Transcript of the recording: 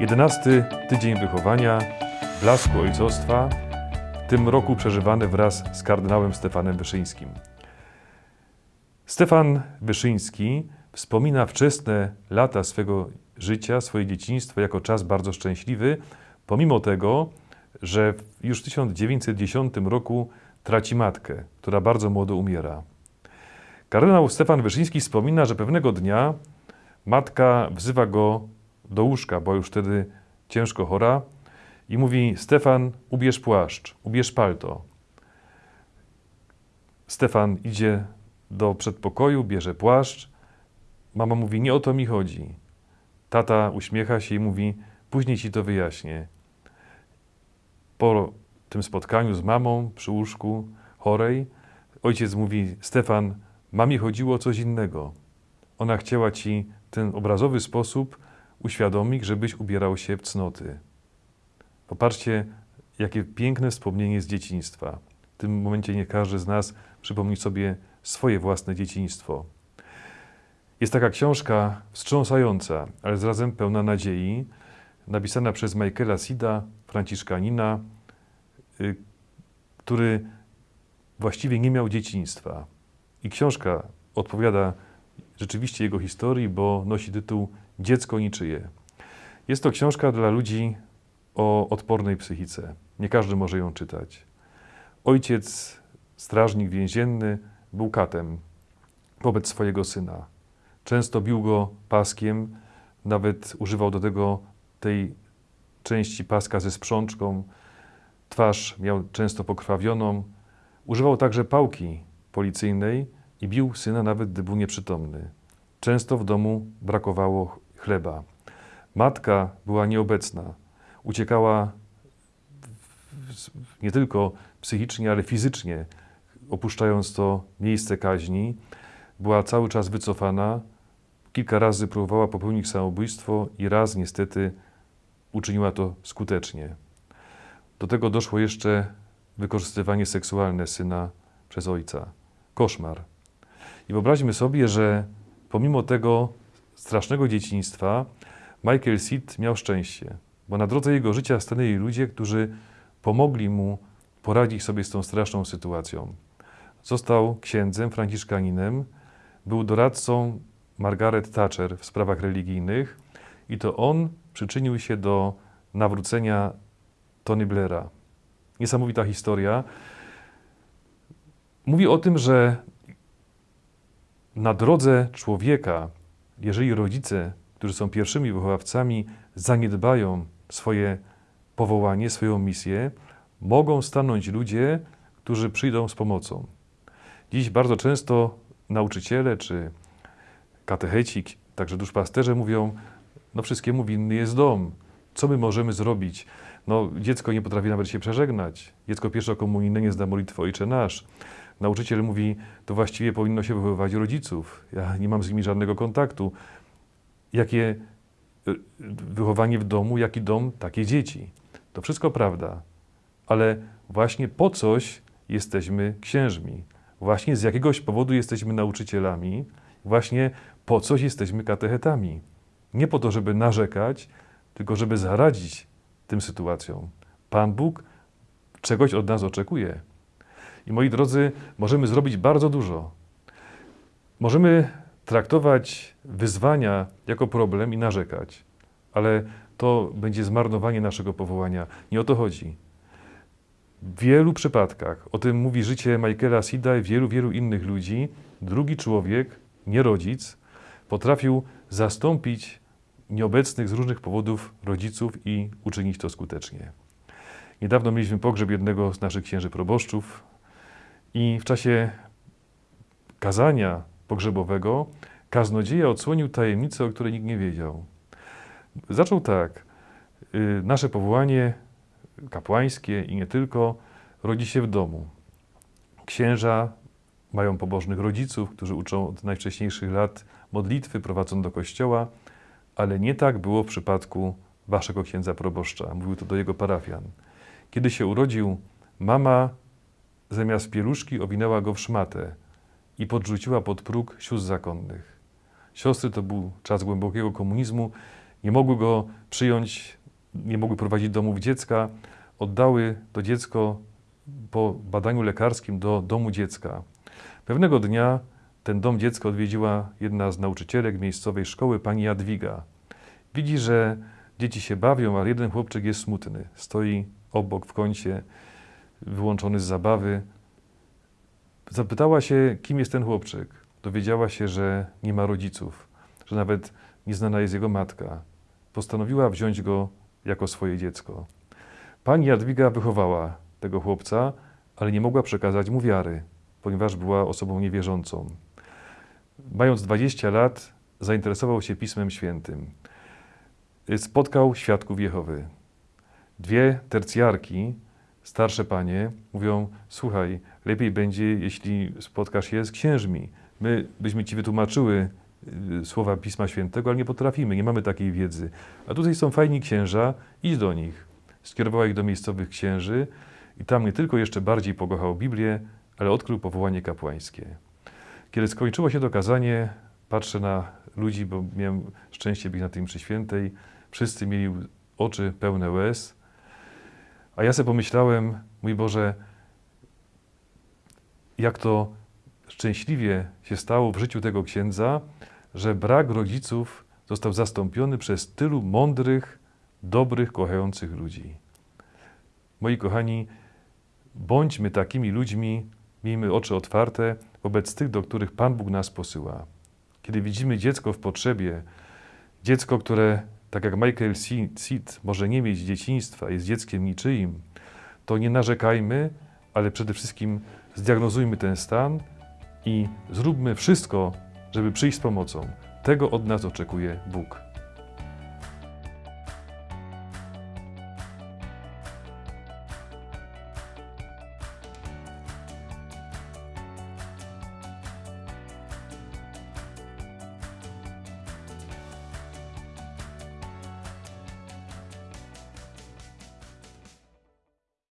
Jedenasty tydzień wychowania, blasku ojcostwa, w tym roku przeżywany wraz z kardynałem Stefanem Wyszyńskim. Stefan Wyszyński wspomina wczesne lata swego życia, swoje dzieciństwo jako czas bardzo szczęśliwy, pomimo tego, że już w 1910 roku traci matkę, która bardzo młodo umiera. Kardynał Stefan Wyszyński wspomina, że pewnego dnia matka wzywa go do łóżka, bo już wtedy ciężko chora i mówi: Stefan, ubierz płaszcz, ubierz palto. Stefan idzie do przedpokoju, bierze płaszcz. Mama mówi: Nie o to mi chodzi. Tata uśmiecha się i mówi: Później ci to wyjaśnię. Po tym spotkaniu z mamą przy łóżku chorej, ojciec mówi: Stefan, mamie chodziło o coś innego. Ona chciała ci ten obrazowy sposób uświadomić, żebyś ubierał się w cnoty. Popatrzcie, jakie piękne wspomnienie z dzieciństwa. W tym momencie nie każdy z nas przypomni sobie swoje własne dzieciństwo. Jest taka książka wstrząsająca, ale zarazem pełna nadziei, napisana przez Michaela Sida, franciszkanina, y, który właściwie nie miał dzieciństwa. I książka odpowiada rzeczywiście jego historii, bo nosi tytuł Dziecko niczyje. Jest to książka dla ludzi o odpornej psychice. Nie każdy może ją czytać. Ojciec, strażnik więzienny, był katem wobec swojego syna. Często bił go paskiem, nawet używał do tego tej części paska ze sprzączką. Twarz miał często pokrwawioną. Używał także pałki policyjnej i bił syna nawet gdy był nieprzytomny. Często w domu brakowało chleba. Matka była nieobecna. Uciekała nie tylko psychicznie, ale fizycznie, opuszczając to miejsce kaźni. Była cały czas wycofana. Kilka razy próbowała popełnić samobójstwo i raz niestety uczyniła to skutecznie. Do tego doszło jeszcze wykorzystywanie seksualne syna przez ojca. Koszmar. I wyobraźmy sobie, że pomimo tego strasznego dzieciństwa, Michael Seed miał szczęście, bo na drodze jego życia stanęli ludzie, którzy pomogli mu poradzić sobie z tą straszną sytuacją. Został księdzem, franciszkaninem, był doradcą Margaret Thatcher w sprawach religijnych i to on przyczynił się do nawrócenia Tony Blaira. Niesamowita historia. Mówi o tym, że na drodze człowieka, jeżeli rodzice, którzy są pierwszymi wychowawcami, zaniedbają swoje powołanie, swoją misję, mogą stanąć ludzie, którzy przyjdą z pomocą. Dziś bardzo często nauczyciele czy katecheci, także duszpasterze mówią, no wszystkiemu winny jest dom. Co my możemy zrobić? No, dziecko nie potrafi nawet się przeżegnać. Dziecko pierwszokomunijne nie zna modlitwy Ojcze Nasz. Nauczyciel mówi, to właściwie powinno się wychowywać rodziców. Ja nie mam z nimi żadnego kontaktu. Jakie y, wychowanie w domu, jaki dom, takie dzieci. To wszystko prawda, ale właśnie po coś jesteśmy księżmi. Właśnie z jakiegoś powodu jesteśmy nauczycielami, właśnie po coś jesteśmy katechetami. Nie po to, żeby narzekać, tylko żeby zaradzić tym sytuacjom. Pan Bóg czegoś od nas oczekuje. I moi drodzy, możemy zrobić bardzo dużo. Możemy traktować wyzwania jako problem i narzekać, ale to będzie zmarnowanie naszego powołania. Nie o to chodzi. W wielu przypadkach, o tym mówi życie Michaela Sida i wielu, wielu innych ludzi, drugi człowiek, nie rodzic, potrafił zastąpić nieobecnych z różnych powodów rodziców i uczynić to skutecznie. Niedawno mieliśmy pogrzeb jednego z naszych księży proboszczów, i w czasie kazania pogrzebowego kaznodzieja odsłonił tajemnicę, o której nikt nie wiedział. Zaczął tak. Y, nasze powołanie kapłańskie i nie tylko rodzi się w domu. Księża mają pobożnych rodziców, którzy uczą od najwcześniejszych lat modlitwy, prowadzą do kościoła, ale nie tak było w przypadku waszego księdza proboszcza. Mówił to do jego parafian. Kiedy się urodził, mama zamiast pieluszki owinęła go w szmatę i podrzuciła pod próg sióstr zakonnych. Siostry to był czas głębokiego komunizmu, nie mogły go przyjąć, nie mogły prowadzić domów dziecka, oddały to dziecko po badaniu lekarskim do domu dziecka. Pewnego dnia ten dom dziecka odwiedziła jedna z nauczycielek miejscowej szkoły, pani Jadwiga. Widzi, że dzieci się bawią, ale jeden chłopczyk jest smutny. Stoi obok w kącie, wyłączony z zabawy. Zapytała się, kim jest ten chłopczyk. Dowiedziała się, że nie ma rodziców, że nawet nieznana jest jego matka. Postanowiła wziąć go jako swoje dziecko. Pani Jadwiga wychowała tego chłopca, ale nie mogła przekazać mu wiary, ponieważ była osobą niewierzącą. Mając 20 lat, zainteresował się Pismem Świętym. Spotkał świadków Jehowy. Dwie tercjarki, starsze panie, mówią: Słuchaj, lepiej będzie, jeśli spotkasz się z księżmi. My byśmy ci wytłumaczyły y, słowa Pisma Świętego, ale nie potrafimy, nie mamy takiej wiedzy. A tutaj są fajni księża, idź do nich. Skierowała ich do miejscowych księży i tam nie tylko jeszcze bardziej pokochał Biblię, ale odkrył powołanie kapłańskie. Kiedy skończyło się to kazanie, patrzę na ludzi, bo miałem szczęście być na tej mszy świętej. Wszyscy mieli oczy pełne łez. A ja sobie pomyślałem, mój Boże, jak to szczęśliwie się stało w życiu tego księdza, że brak rodziców został zastąpiony przez tylu mądrych, dobrych, kochających ludzi. Moi kochani, bądźmy takimi ludźmi, miejmy oczy otwarte wobec tych, do których Pan Bóg nas posyła. Kiedy widzimy dziecko w potrzebie, dziecko, które, tak jak Michael Seed, może nie mieć dzieciństwa, jest dzieckiem niczyim, to nie narzekajmy, ale przede wszystkim zdiagnozujmy ten stan i zróbmy wszystko, żeby przyjść z pomocą. Tego od nas oczekuje Bóg.